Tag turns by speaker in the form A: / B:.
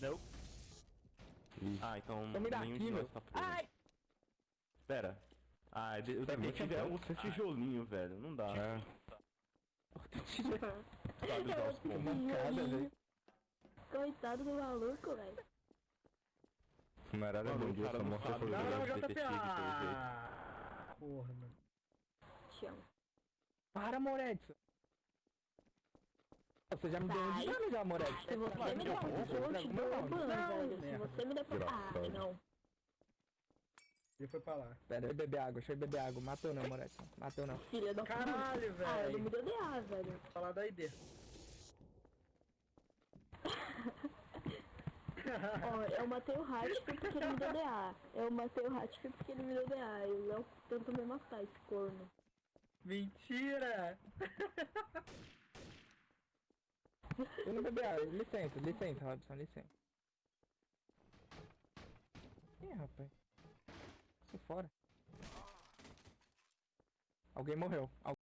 A: Não.
B: Ih,
C: Ah, então
D: me dá
C: nenhum
D: aqui,
C: de nós tá preso.
D: Ai!
C: Pera. Ah, de- o detetive
D: muito
C: é um
D: bom.
C: tijolinho, velho. Não dá.
D: É.
C: Sabe usar os
D: mancada, velho.
E: Coitado do maluco, velho.
D: Camarada, bom
C: o
D: dia,
C: cara
D: só
C: não
D: mostra
C: sabe
D: por
A: Não,
C: Não,
A: não,
C: não,
A: JP.
C: detetive,
A: porra, mano.
E: Chama.
D: Para, Moretson. Você já me deu um dano já, Moretson.
E: Se você me der um chute, eu te dou um ban,
A: Não,
E: velho. Se você me der... Ah,
D: Engraçado.
E: não.
A: Ele foi pra lá.
D: Pera, deixa eu beber água, deixa eu beber água. Matou não, Moretson. Matou não.
E: Filha da puta.
A: Caralho,
E: Ah, ele
A: velho.
E: me deu DA, velho.
A: Falar da ID.
E: Ó, eu matei o Hatch porque ele me deu DA. Eu matei o Hatch porque ele me deu DA. E o Léo tentou me matar, esse corno.
A: Mentira!
D: Eu não bebi água. Licença, licença, Robson, licença. Ih, rapaz. Isso fora. Alguém morreu.